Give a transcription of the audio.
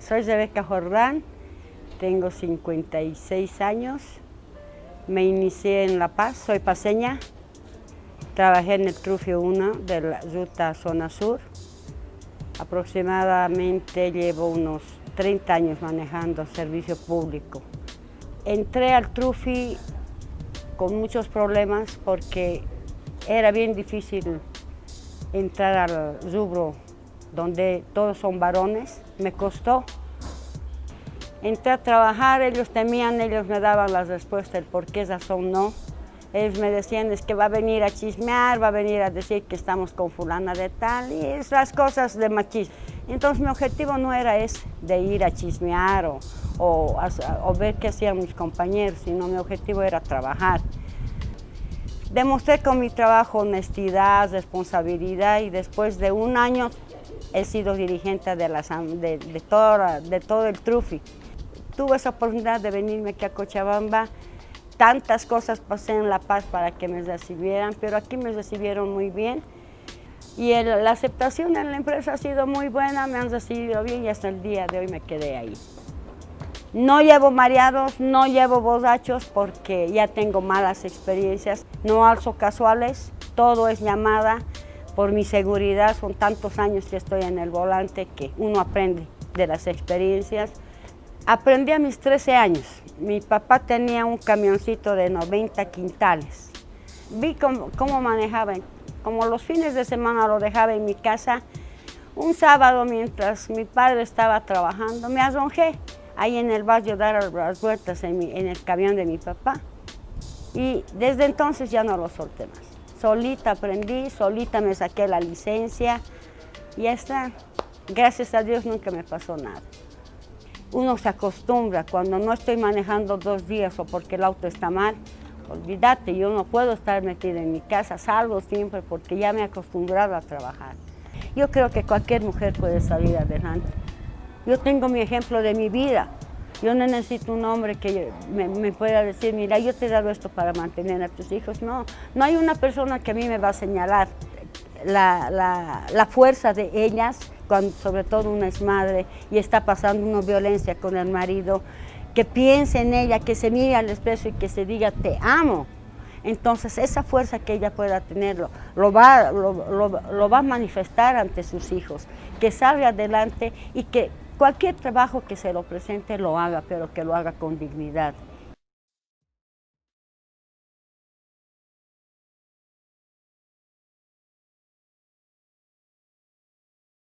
Soy Rebeca Jordán, tengo 56 años, me inicié en La Paz, soy paseña, trabajé en el Trufio 1 de la ruta Zona Sur, aproximadamente llevo unos 30 años manejando servicio público. Entré al Trufi con muchos problemas porque era bien difícil entrar al rubro donde todos son varones, me costó. Entré a trabajar, ellos temían, ellos me daban las respuestas, el por qué razón no. Ellos me decían, es que va a venir a chismear, va a venir a decir que estamos con fulana de tal, y esas cosas de machismo. Entonces mi objetivo no era ese, de ir a chismear o, o ver qué hacían mis compañeros, sino mi objetivo era trabajar. Demostré con mi trabajo honestidad, responsabilidad y después de un año he sido dirigente de, la, de, de, todo, de todo el Trufi. Tuve esa oportunidad de venirme aquí a Cochabamba, tantas cosas pasé en La Paz para que me recibieran, pero aquí me recibieron muy bien. Y el, la aceptación en la empresa ha sido muy buena, me han recibido bien y hasta el día de hoy me quedé ahí. No llevo mareados, no llevo borrachos porque ya tengo malas experiencias, no alzo casuales, todo es llamada, por mi seguridad, son tantos años que estoy en el volante que uno aprende de las experiencias. Aprendí a mis 13 años. Mi papá tenía un camioncito de 90 quintales. Vi cómo, cómo manejaba, como los fines de semana lo dejaba en mi casa. Un sábado, mientras mi padre estaba trabajando, me arrojé ahí en el barrio dar las vueltas en el camión de mi papá. Y desde entonces ya no lo solté más. Solita aprendí, solita me saqué la licencia y ya está. Gracias a Dios nunca me pasó nada. Uno se acostumbra, cuando no estoy manejando dos días o porque el auto está mal, olvídate, yo no puedo estar metida en mi casa, salgo siempre porque ya me he acostumbrado a trabajar. Yo creo que cualquier mujer puede salir adelante. Yo tengo mi ejemplo de mi vida. Yo no necesito un hombre que me, pueda decir, mira, yo te he dado esto para mantener a tus hijos. No, no hay una persona que a mí me va a señalar la, la, la fuerza de ellas, cuando sobre todo una es madre y está pasando una violencia con el marido, que piense en ella, que se mire al espejo y que se diga, te amo. Entonces esa fuerza que ella pueda tenerlo, lo va, lo, lo, lo va a manifestar ante sus hijos, que salga adelante y que cualquier trabajo que se lo presente lo haga, pero que lo haga con dignidad.